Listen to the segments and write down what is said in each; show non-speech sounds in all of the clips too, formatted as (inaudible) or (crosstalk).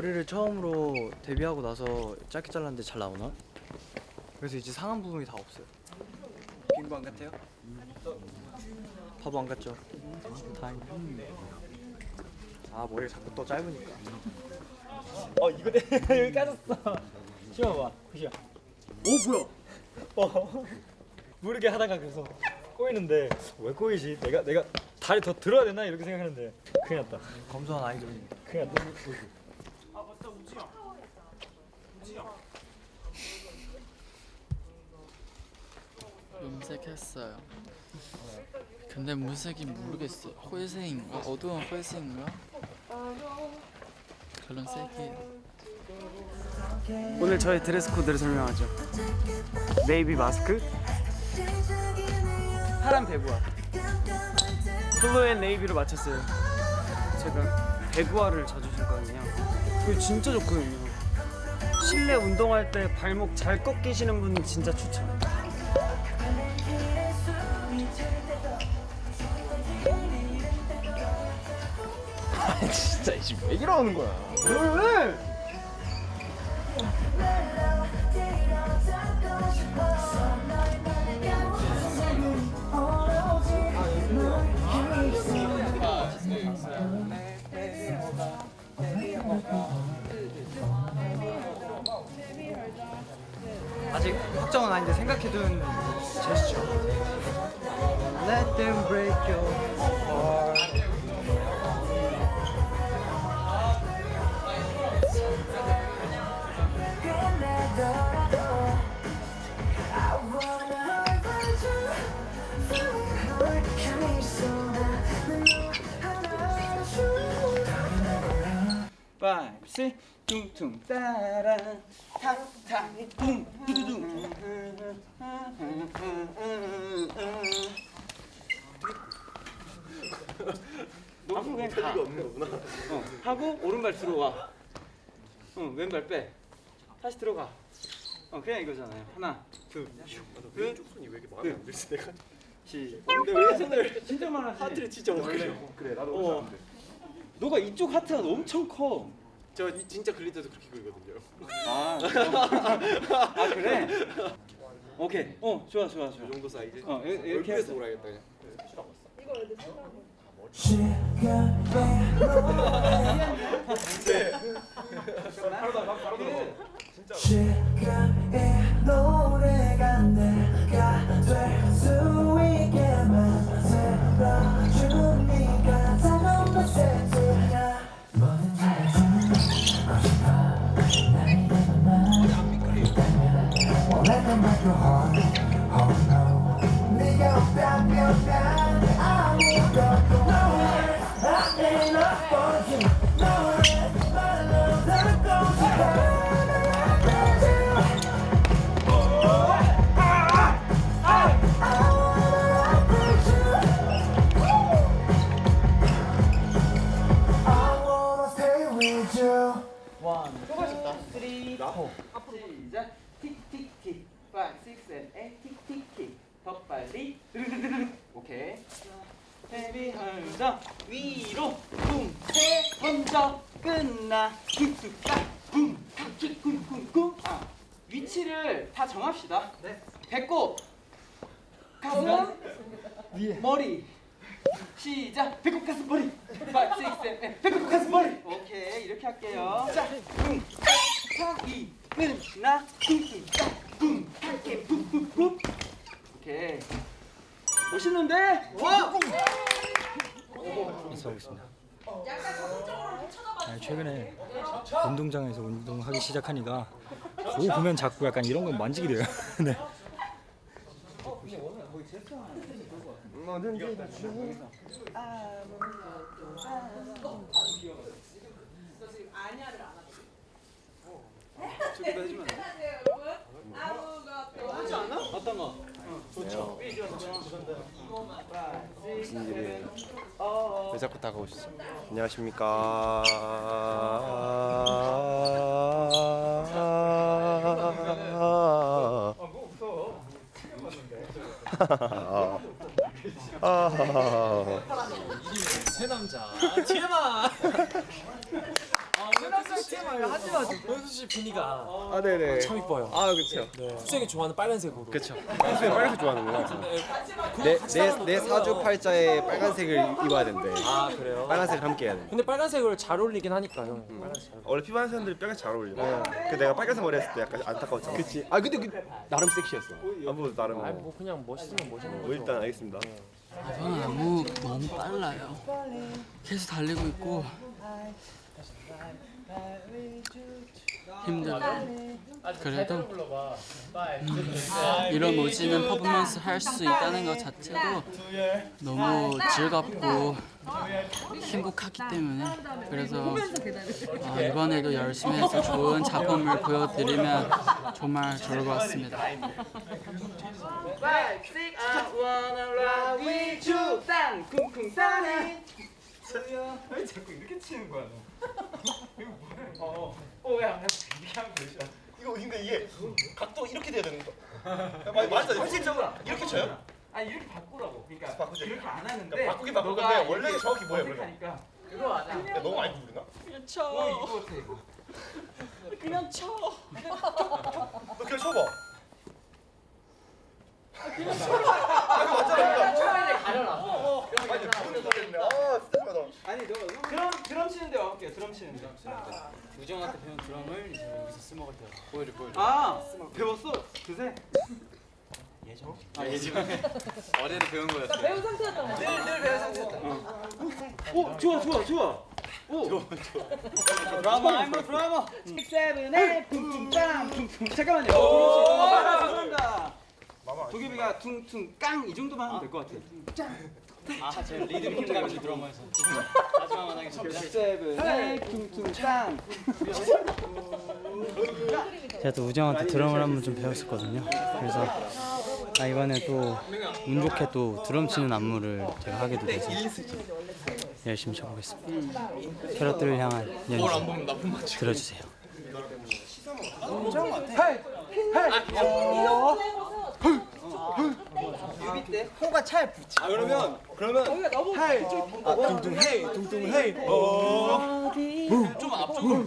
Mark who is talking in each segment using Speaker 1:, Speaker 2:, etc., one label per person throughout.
Speaker 1: 머리를 처음으로 데뷔하고 나서 짧게 잘랐는데 잘 나오나? 그래서 이제 상한 부분이 다 없어요. 빙고 안 같아요? 바보 안 같죠? 다행. 아 머리가 자꾸 또 짧으니까.
Speaker 2: 어 이거 내 (laughs) 여기 까졌어. 쉬어봐. 쉬어.
Speaker 1: 오 뭐야?
Speaker 2: 어. (laughs) 모르게 하다가 계속 꼬이는데 왜 꼬이지? 내가 내가 다리 더 들어야 되나 이렇게 생각했는데 큰일 났다.
Speaker 1: 검소한 아이돌입니다.
Speaker 2: 큰일 났다.
Speaker 3: 염색했어요. 근데 색인지 모르겠어요. 회색인가? 어두운 회색인가? 그런 색이
Speaker 1: 오늘 저희 드레스 코드를 설명하죠. 네이비 마스크, 파란 배구화, blue and navy로 맞췄어요. 제가 배구화를 자주 신거든요. 그게 진짜 좋거든요. 실내 운동할 때 발목 잘 꺾이시는 분은 진짜 추천. (laughs)
Speaker 4: 진짜 지금 왜 이러는 거야?
Speaker 1: 왜? 아닌데 생각해둔 제스처. Let them break your heart.
Speaker 5: five, six, 퉁퉁 따라 탕탕 퉁 두두둥 앞으로 그냥 가. 어, 하고 오른발 들어와. 어, 왼발 빼. 다시 들어가. 어, 그냥 이거잖아요. 하나, 둘, 셋,
Speaker 4: 손이 왜 이렇게 마음에 안 들지 내가?
Speaker 5: 시. 근데 왜 손을 진짜 많아지?
Speaker 4: 하트를 진짜 못 그려. 그래 나도
Speaker 5: 어.
Speaker 4: 어.
Speaker 5: 너가 이쪽 하트가 엄청 커.
Speaker 4: 저 이- 진짜 그릴 때도 그렇게 그리거든요.
Speaker 5: 아, 아 그래? (laughs) 오케이. 어, 좋아, 좋아, 좋아.
Speaker 4: 이 정도 사이즈.
Speaker 5: 어, 이- 이렇게 해서.
Speaker 4: 놀아야겠다 그냥.
Speaker 6: 노래가 내가 될
Speaker 5: 쿵 쿵쿵쿵. 아 위치를 다 정합시다. 네. 배꼽. 가슴. 머리. 시작. 배꼽 가슴 머리. 5, 6, 7, 8 배꼽 가슴 머리. 오케이. 이렇게 할게요. 자쿵. 탁이 끝나. 쿵쿵딱 쿵 탁킥 쿵쿵쿵. 오케이. 멋있는데? 와!
Speaker 2: 인사하겠습니다. 아니, 최근에 운동장에서 운동하기 시작하니까 뭐 보면 자꾸 약간 이런 거 만지게 돼요. (laughs) 네.
Speaker 5: 어떤 (laughs) 거?
Speaker 4: 무슨 일이 왜 자꾸 다가오시죠? 안녕하십니까. 아, 아,
Speaker 7: 새 남자 TMI 새 남자 TMI 하지 마 현수 씨 비니가
Speaker 4: 아 네네.
Speaker 7: 참 이뻐요
Speaker 4: 아 그렇죠.
Speaker 7: 수생이 좋아하는 빨간색으로
Speaker 4: 그렇죠. 빨간색 좋아하는구나.
Speaker 7: 네,
Speaker 4: 내내 사주 팔자에 빨간색을 입어야 된대.
Speaker 7: 아 그래요?
Speaker 4: 빨간색을 함께 해야 돼.
Speaker 7: 근데 빨간색을 잘 어울리긴 하니까 형
Speaker 4: 음.
Speaker 7: 빨간색 잘
Speaker 4: 원래 피부하는 사람들이 빨간색 잘 어울려. 그 내가 빨간색 머리 했을 때 약간 안타까웠잖아. 그치. 아 근데 그 나름 섹시했어. 아뭐 나름.
Speaker 7: 아니 뭐 그냥 멋있으면 멋있는
Speaker 4: 뭐
Speaker 7: 거죠
Speaker 4: 일단 알겠습니다.
Speaker 3: 저는 너무 너무 빨라요. 계속 달리고 있고 힘들어요. 그래도 음, 이런 멋지는 퍼포먼스 할 수 있다는 것 자체도 너무 즐겁고 행복하기 때문에 그래서 아, 이번에도 열심히 해서 좋은 작품을 보여드리면 정말 좋을 것 같습니다.
Speaker 5: 왜 자꾸 이렇게 치는 거야? 어, 어, 야, 야, 이렇게 하면 되죠.
Speaker 4: 이거 근데 이게 각도 이렇게 돼야 되는 거. 맞아. 현실적으로 이렇게 쳐요?
Speaker 5: 아니 이렇게 바꾸라고. 그러니까
Speaker 4: 바꾸자.
Speaker 5: 이렇게 안 하는데.
Speaker 4: 그러니까 바꾸긴 원래는
Speaker 5: 이렇게
Speaker 4: 정확히 그러면?
Speaker 5: 어색하니까 그거 하자.
Speaker 4: 야, 너무 많이 부르나?
Speaker 5: 어, 이거 어때 이거?
Speaker 3: 그냥 쳐.
Speaker 4: 너 그냥 쳐봐.
Speaker 5: 처음에 가려라.
Speaker 4: 아니 부르는 소리인데. 아 진짜 심하다.
Speaker 5: 아니 너 드럼 드럼 치는데 와볼게요. 드럼 치는데. 우정한테 배운 드럼을 이제 여기서 쓰먹을 때 보여줘 보여줘. 아 배웠어 그새. 예전. 아 예전에 (laughs) 어제는 배운 거였어. 배운 상태였던 거. 늘늘 배운 상태였다. 어. 오 좋아 좋아 좋아. 오. 좋아 좋아. 드라마 I'm a drama. 6, 7, 8 퉁퉁땅 퉁퉁. 잠깐만요. 오. 죄송합니다. 도겸이가 퉁퉁 깡 이 정도만 하면 될 것 같아. 아, 제 리듬 힘들어가지고 드라마에서. 마지막 만나게 세븐 퉁퉁 짱.
Speaker 1: 제가 또 우정한테 드럼을 한번 좀 배웠었거든요. 그래서 아 이번에 또 운 좋게 또 드럼 치는 안무를 제가 하게도 돼서 열심히 쳐보겠습니다. 캐럿들을 향한 연주 들어주세요.
Speaker 5: 뮤비 때
Speaker 4: 호가 차에 붙지. 아 그러면 그러면 헤이 아 둥둥 헤이 둥둥 헤이 어. 좀 앞쪽으로.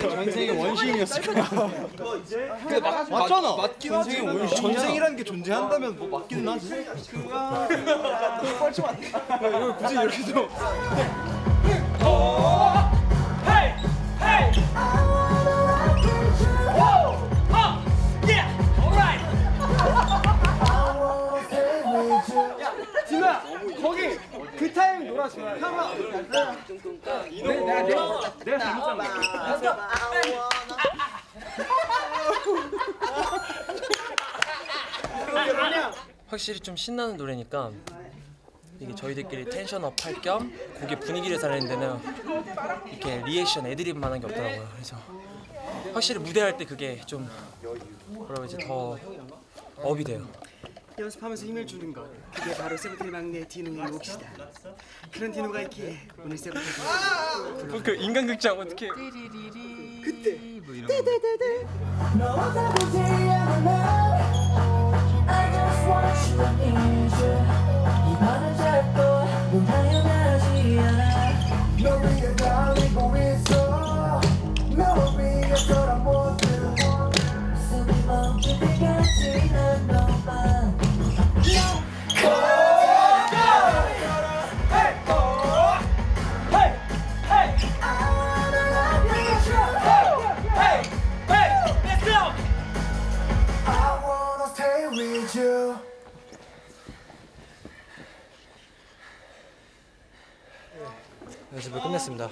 Speaker 4: 전생의 원시인이었을 거야. 근데 맞, 맞잖아. 맞긴 하지. 전생이라는 게 존재한다면 뭐 맞기는 하지. 그거야. 뻘쭘 안 돼. 이걸 굳이 이렇게 좀.
Speaker 7: 확실히 좀 신나는 노래니까 이게 저희들끼리 tension up 할 겸 곡의 분위기를 살리는 데는 이렇게 리액션 애드립만 하는 게 없더라고요. 그래서 확실히 무대할 때 그게 좀 뭐라 그러지? 더 up이 돼요.
Speaker 8: 연습하면서 힘을 주는 것. 그게 바로 세븐틴 막내 디노의 몫이다. 그런 디노가 있기에 오늘 세븐틴
Speaker 7: 그 인간극장 어떻게?
Speaker 6: 너와 다르지
Speaker 1: 연습을 끝냈습니다.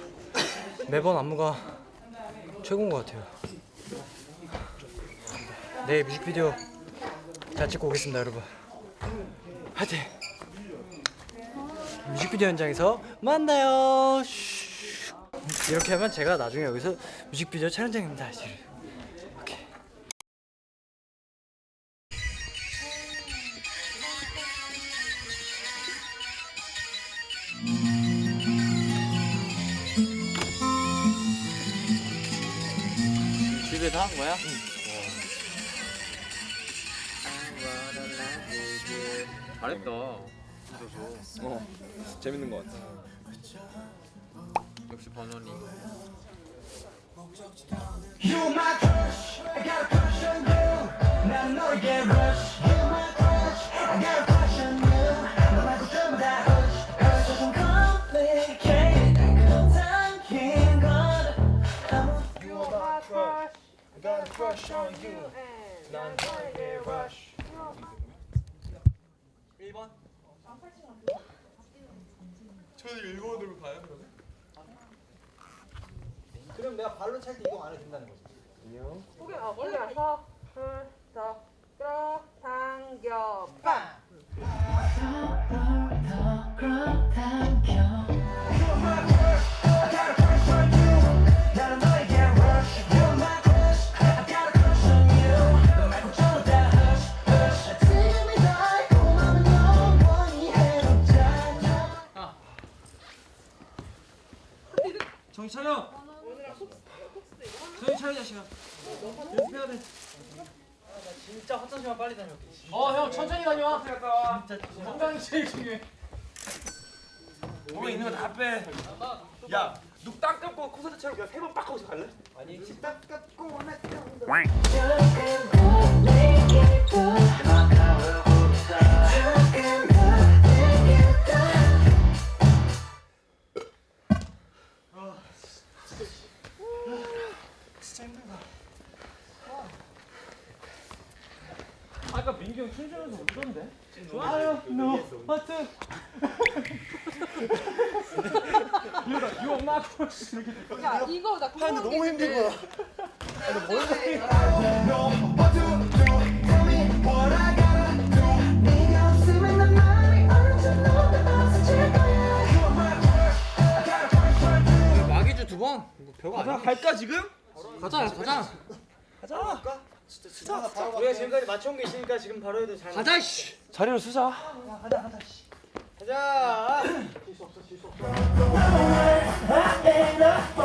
Speaker 1: 매번 안무가 최고인 것 같아요. 내일 뮤직비디오 잘 찍고 오겠습니다, 여러분. 화이팅! 뮤직비디오 현장에서 만나요. 슈. 이렇게 하면 제가 나중에 여기서 뮤직비디오 촬영장입니다.
Speaker 7: 잘했다
Speaker 4: 있어서 어 재밌는 것 같아.
Speaker 5: 역시 번원이.
Speaker 6: Got a crush on you. a.
Speaker 4: 난 너에게 rush.
Speaker 9: 1번?
Speaker 4: 저는 1번으로 가요 그러면?
Speaker 10: 그럼 내가 발로 찰 때 이동 안 해도 된다는 거지.
Speaker 11: 고개 어 멀리 가서 훌쩍 끌어 당겨 빵
Speaker 7: 차려 자식아. 연습해야 돼.
Speaker 5: 진짜 화장실만 빨리 다녀올게.
Speaker 7: 어형 천천히 다녀와. 진짜 건강이 제일 중요해.
Speaker 4: 몸에 있는 거 다 빼. 야, 눕땅 감고 콘서트처럼 그냥 세번 빡 하고서 갈래?
Speaker 10: 아니 식탁 깎고
Speaker 7: 춤추면서 웃던데? 좋아요, 노, 하트. 이러다 유엄 나고
Speaker 11: 야 이거 나 궁금한 게
Speaker 10: 너무 힘든 거야.
Speaker 6: 네가 없으면 난 마음이 언제나 없어질 거야.
Speaker 5: 마기주 두 번. 뭐 별거 아니야.
Speaker 4: 갈까 지금?
Speaker 5: 가자, 가자.
Speaker 7: 우리가 지금까지 맞춰온 게 있으니까 지금 바로 해도 잘.
Speaker 5: 가자, 씨.
Speaker 7: 자리로 쓰자.
Speaker 5: 가자.
Speaker 6: My